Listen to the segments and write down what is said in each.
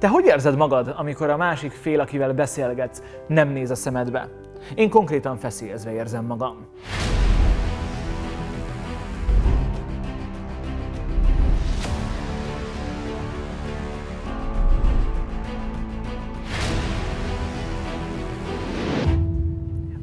Te hogy érzed magad, amikor a másik fél, akivel beszélgetsz, nem néz a szemedbe? Én konkrétan feszélyezve érzem magam.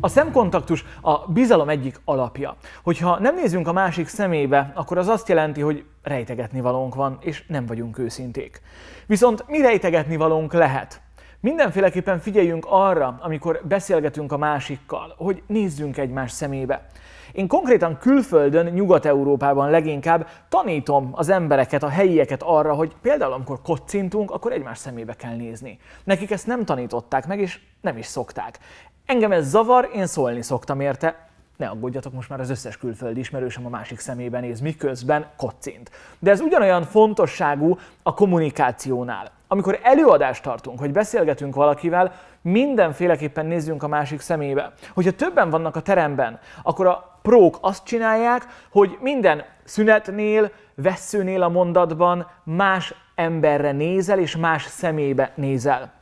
A szemkontaktus a bizalom egyik alapja. Hogyha nem nézünk a másik szemébe, akkor az azt jelenti, hogy rejtegetni valónk van, és nem vagyunk őszinték. Viszont mi rejtegetni valónk lehet? Mindenféleképpen figyeljünk arra, amikor beszélgetünk a másikkal, hogy nézzünk egymás szemébe. Én konkrétan külföldön, Nyugat-Európában leginkább tanítom az embereket, a helyieket arra, hogy például amikor kocintunk, akkor egymás szemébe kell nézni. Nekik ezt nem tanították meg, és nem is szokták. Engem ez zavar, én szólni szoktam érte, ne aggódjatok, most már az összes külföldi ismerősöm a másik szemébe néz, miközben kocint. De ez ugyanolyan fontosságú a kommunikációnál. Amikor előadást tartunk, hogy beszélgetünk valakivel, mindenféleképpen nézzünk a másik szemébe. Hogyha többen vannak a teremben, akkor a prók azt csinálják, hogy minden szünetnél, veszőnél a mondatban más emberre nézel és más szemébe nézel.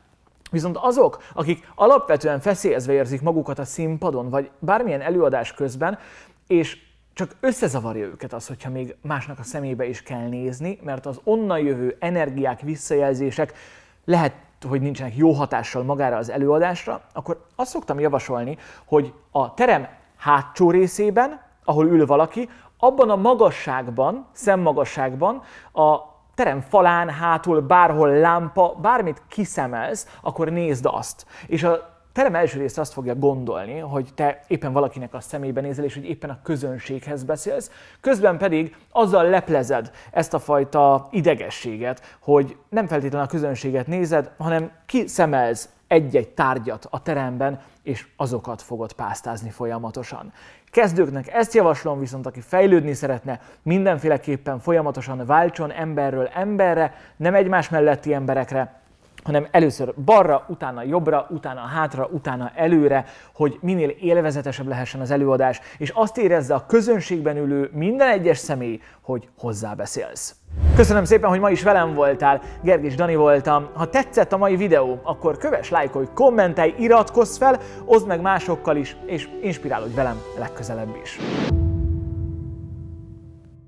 Viszont azok, akik alapvetően feszélyezve érzik magukat a színpadon, vagy bármilyen előadás közben, és csak összezavarja őket az, hogyha még másnak a szemébe is kell nézni, mert az onnan jövő energiák, visszajelzések lehet, hogy nincsenek jó hatással magára az előadásra, akkor azt szoktam javasolni, hogy a terem hátsó részében, ahol ül valaki, abban a magasságban, szemmagasságban a terem falán, hátul, bárhol lámpa, bármit kiszemelsz, akkor nézd azt. És a terem első része azt fogja gondolni, hogy te éppen valakinek a szemébe nézel, és hogy éppen a közönséghez beszélsz, közben pedig azzal leplezed ezt a fajta idegességet, hogy nem feltétlenül a közönséget nézed, hanem kiszemelsz egy-egy tárgyat a teremben, és azokat fogod pásztázni folyamatosan. Kezdőknek ezt javaslom, viszont aki fejlődni szeretne, mindenféleképpen folyamatosan váltson emberről emberre, nem egymás melletti emberekre, hanem először balra, utána jobbra, utána hátra, utána előre, hogy minél élvezetesebb lehessen az előadás, és azt érezze a közönségben ülő minden egyes személy, hogy hozzá beszélsz. Köszönöm szépen, hogy ma is velem voltál, Gergis Dani voltam. Ha tetszett a mai videó, akkor kövess, lájkolj, kommentelj, iratkozz fel, oszd meg másokkal is, és inspirálódj velem legközelebb is.